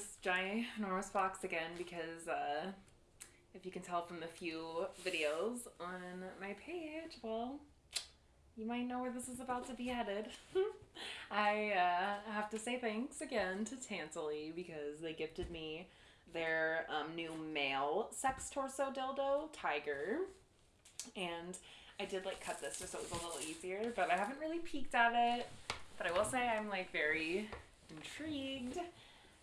this giant enormous box again because uh, if you can tell from the few videos on my page, well, you might know where this is about to be headed. I uh, have to say thanks again to Tantaly because they gifted me their um, new male sex torso dildo, Tiger. And I did like cut this just so it was a little easier, but I haven't really peeked at it. But I will say I'm like very intrigued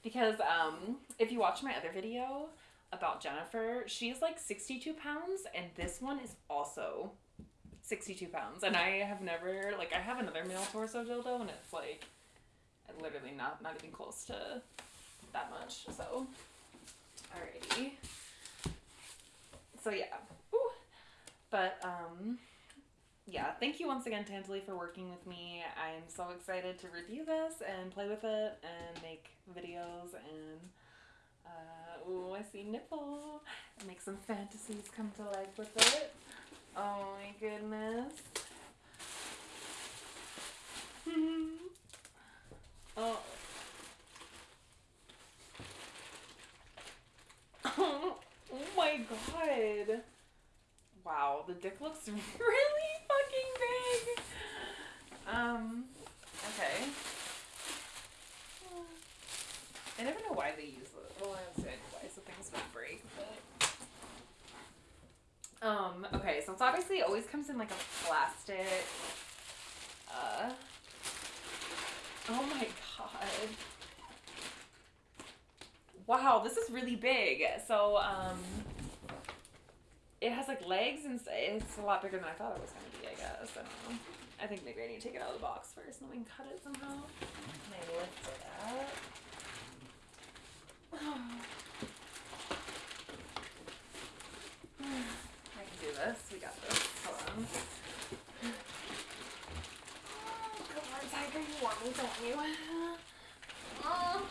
because um, if you watch my other video about Jennifer, she's like 62 pounds, and this one is also 62 pounds. And I have never, like, I have another male torso dildo, and it's like literally not, not even close to that much. So, alrighty. So, yeah. Ooh. But, um, yeah, thank you once again, Tantaly, for working with me. I'm so excited to review this and play with it and make videos and uh, ooh, I see nipple. Make some fantasies come to life with it. Oh my goodness. oh. oh my god. Wow, the dick looks really. Um, okay. I never know why they use it. Well, I say why, so things don't break, but. Um, okay, so it's obviously always comes in like a plastic. Uh. Oh my god. Wow, this is really big. So, um it has like legs and it's a lot bigger than I thought it was gonna be. I guess I don't know. I think maybe I need to take it out of the box first and then we can cut it somehow. And I lift it up. I can do this. We got this. Hold on. Oh, come on, Tiger. You want me, don't you? Oh.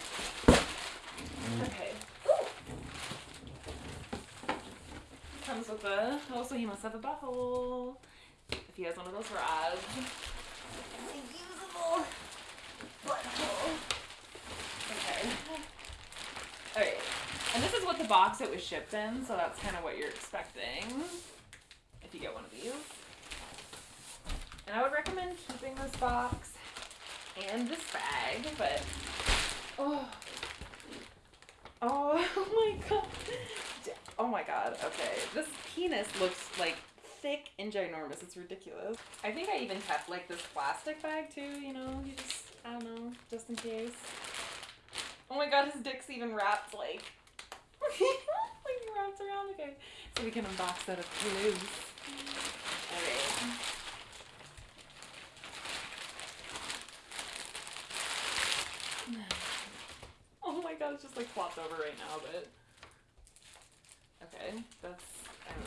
Okay. Comes with a. Also, he must have a butthole. If he has one of those rods. Reusable butthole. Okay. Alright. And this is what the box it was shipped in, so that's kind of what you're expecting if you get one of these. And I would recommend keeping this box and this bag, but oh, oh, oh my god, oh my god. Okay, this penis looks like thick and ginormous. It's ridiculous. I think I even kept like this plastic bag too. You know, you just I don't know, just in case. Oh my god, his dick's even wrapped like like wrapped around. Okay, so we can unbox that up close. Alright. Oh my god, it's just like flopped over right now, but okay, that's I don't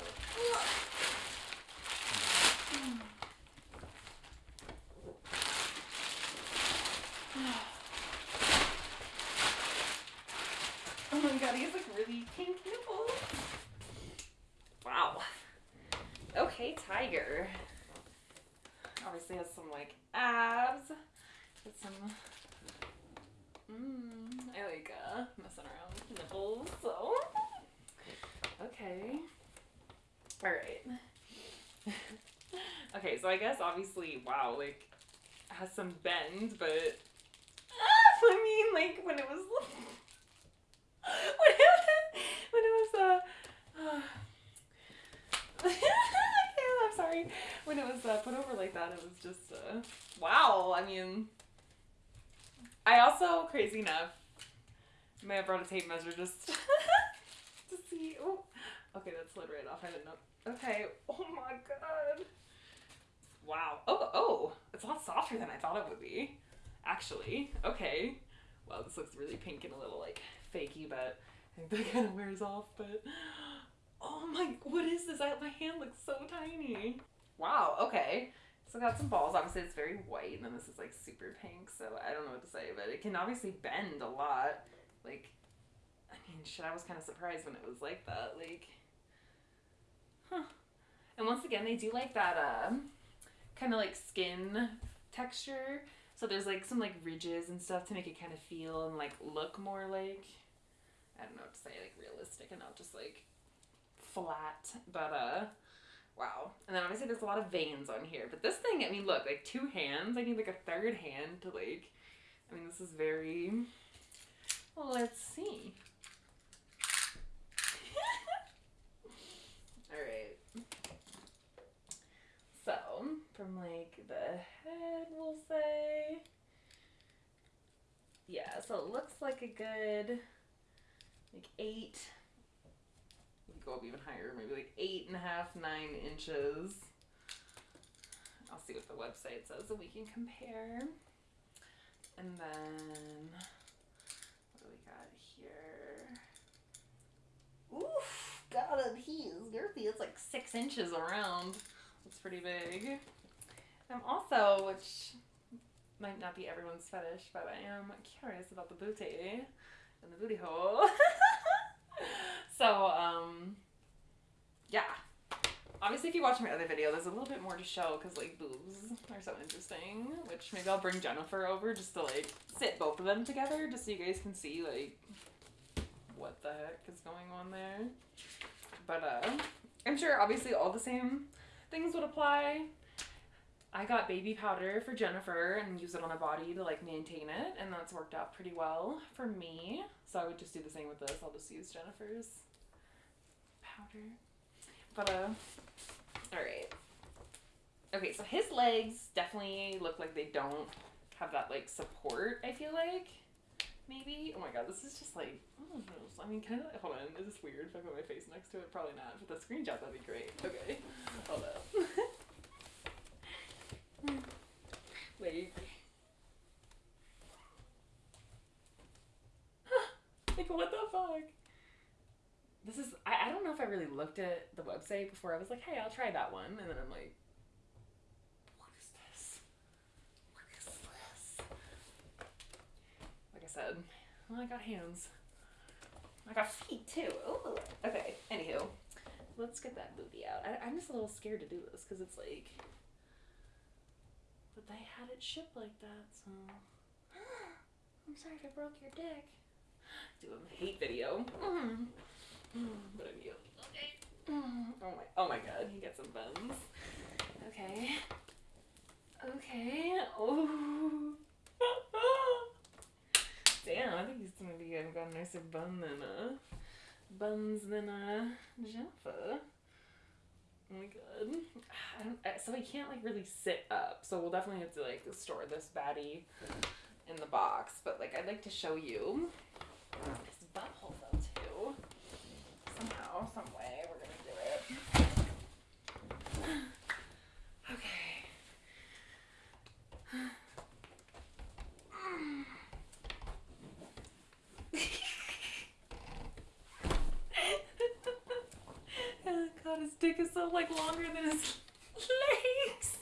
know. Oh my god, he has like really pink nipples. Wow. Okay, Tiger. Obviously has some like abs. Get some. Mmm. I like uh, messing around with nipples. So. Okay. All right. okay, so I guess obviously, wow, like has some bend, but I mean, like when it was when it, was, when it was uh, I'm sorry when it was uh, put over like that it was just uh, wow I mean I also crazy enough may have brought a tape measure just to see oh okay that slid right off I didn't know okay oh my god wow oh oh it's a lot softer than I thought it would be actually okay wow this looks really pink and a little like fakey, but I think that kind of wears off. But oh my, what is this? I, my hand looks so tiny. Wow. Okay. So I got some balls. Obviously, it's very white, and then this is like super pink. So I don't know what to say, but it can obviously bend a lot. Like, I mean, shit. I was kind of surprised when it was like that. Like, again, they do like that um, kind of like skin texture. So there's like some like ridges and stuff to make it kind of feel and like look more like I don't know what to say, like realistic and not just like flat. But uh wow. And then obviously there's a lot of veins on here. But this thing, I mean look, like two hands. I need like a third hand to like I mean this is very let's see. Alright. So, from like the head, we'll say. Yeah, so it looks like a good, like eight. You go up even higher, maybe like eight and a half, nine inches. I'll see what the website says so we can compare. And then, what do we got here? Oof, God, he girthy. It's like six inches around. It's pretty big. I'm also, which might not be everyone's fetish, but I am curious about the booty and the booty hole. so, um, yeah. Obviously, if you watch my other video, there's a little bit more to show because, like, boobs are so interesting. Which maybe I'll bring Jennifer over just to, like, sit both of them together just so you guys can see, like, what the heck is going on there. But, uh, I'm sure obviously all the same things would apply. I got baby powder for Jennifer and use it on her body to like maintain it, and that's worked out pretty well for me. So I would just do the same with this. I'll just use Jennifer's powder. But uh, all right. Okay, so his legs definitely look like they don't have that like support. I feel like maybe. Oh my god, this is just like oh, I mean, kind of. Hold on, is this weird if I put my face next to it? Probably not. But the screenshot that'd be great. Okay, hold up. Wait. like what the fuck? This is I, I don't know if I really looked at the website before I was like, hey, I'll try that one and then I'm like what is this? What is this? Like I said, well I got hands. I got feet too. Ooh. Okay, anywho. Let's get that booty out. I, I'm just a little scared to do this because it's like but they had it shipped like that, so. I'm sorry if I broke your dick. Do a hate video. Mm. But I mean, okay. Mm-hmm. Oh my, oh my god, he got some buns. Okay. Okay. Oh. Damn, I think he's gonna be got a nicer bun than a buns than a Jennifer. Oh my god. I don't, so I can't like really sit up. So we'll definitely have to like store this baddie in the box. But like I'd like to show you his butthole though too. Somehow, some way, we're gonna do it. Okay. oh is so like longer than his legs.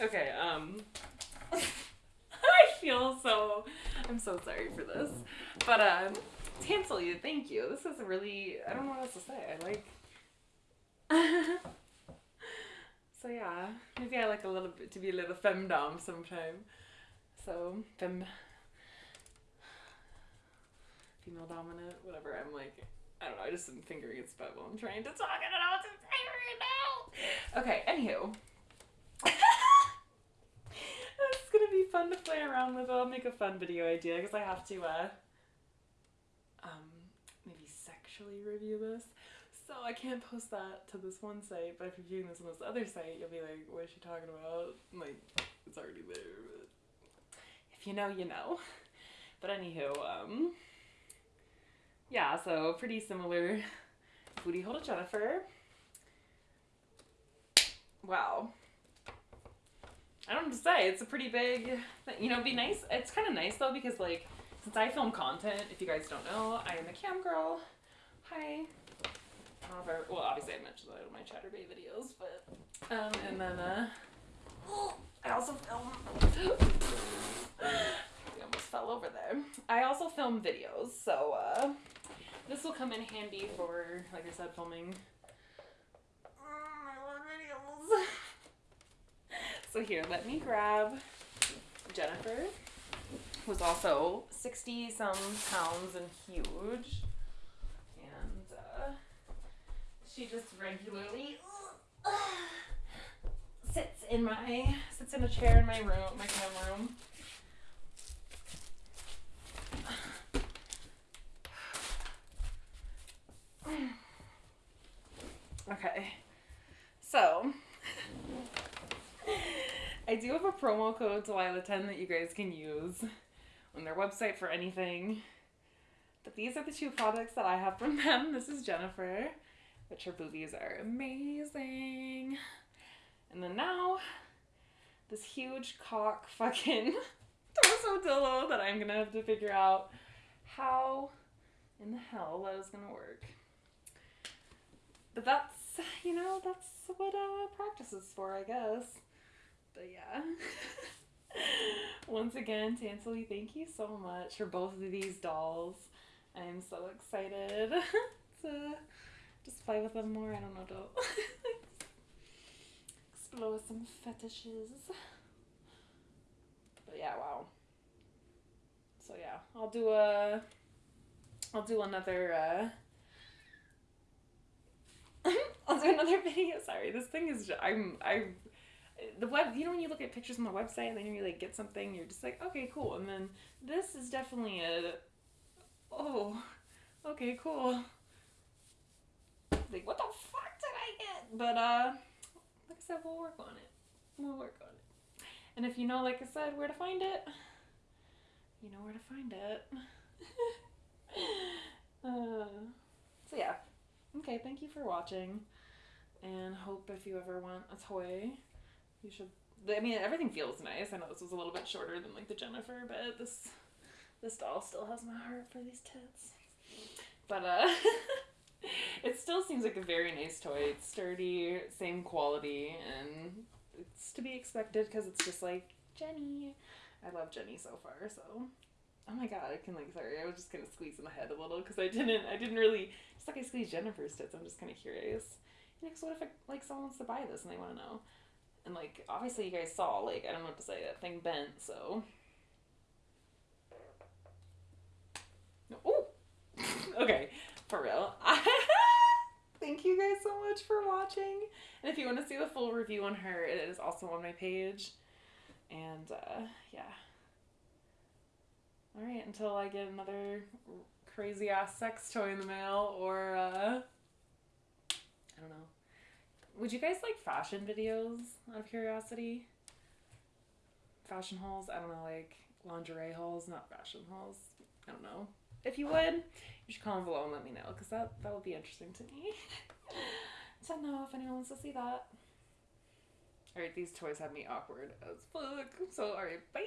okay, um I feel so I'm so sorry for this. But um cancel you, thank you. This is really I don't know what else to say. I like So yeah, maybe I like a little bit to be a little femdom sometime. So fem female dominant, whatever. I'm like I don't know, I just am fingering its butt while I'm trying to talk. I don't know what to say right now. Okay, anywho. It's gonna be fun to play around with. I'll make a fun video idea because I have to uh um maybe sexually review this. So I can't post that to this one site, but if you're viewing this on this other site, you'll be like, what is she talking about? Like, it's already there, but if you know, you know. But anywho, um yeah, so pretty similar booty hole to Jennifer. Wow. I don't know to say. It's a pretty big, you know, be nice. It's kind of nice though because like, since I film content, if you guys don't know, I am a cam girl. Hi. I I, well, obviously I mentioned that in my Chaturbate videos, but, um, and then, uh, I also film, we almost fell over there. I also film videos, so, uh, this will come in handy for, like I said, filming. Oh, videos. so here, let me grab Jennifer, who's also 60 some pounds and huge. And uh, she just regularly sits in my sits in a chair in my room, my cam room. Okay. So I do have a promo code Delilah10 that you guys can use on their website for anything. But these are the two products that I have from them. This is Jennifer, which her boobies are amazing. And then now, this huge cock fucking torso dildo that I'm gonna have to figure out how in the hell that is gonna work. But that's, you know, that's what uh, practice is for, I guess. But yeah. Once again, Tantaly, thank you so much for both of these dolls. I'm so excited to just play with them more. I don't know, to explore some fetishes. But yeah, wow. So yeah, I'll do a I'll do another uh I'll do another video. Sorry, this thing is just, I'm I the web you know when you look at pictures on the website and then you really get something you're just like okay cool and then this is definitely a oh okay cool. Like what the fuck did I get? But uh like I said we'll work on it. We'll work on it. And if you know like I said where to find it you know where to find it. Uh, so yeah okay thank you for watching and hope if you ever want a toy you should i mean everything feels nice. I know this was a little bit shorter than like the jennifer but this this doll still has my heart for these tits. But uh it still seems like a very nice toy. It's sturdy same quality and it's to be expected because it's just like jenny. I love jenny so far so oh my god i can like sorry i was just of squeezing my head a little because i didn't i didn't really just like i squeezed jennifer's tits i'm just kind of curious You know, Next, what if like someone wants to buy this and they want to know? And like obviously you guys saw like I don't know what to say that thing bent so. Oh, okay, for real. Thank you guys so much for watching. And if you want to see the full review on her, it is also on my page. And uh, yeah. All right, until I get another crazy ass sex toy in the mail or uh, I don't know. Would you guys like fashion videos out of curiosity? Fashion hauls? I don't know, like lingerie hauls, not fashion hauls. I don't know. If you would, you should comment below and let me know because that, that would be interesting to me to know if anyone wants to see that. Alright, these toys have me awkward as fuck. So, alright, bye!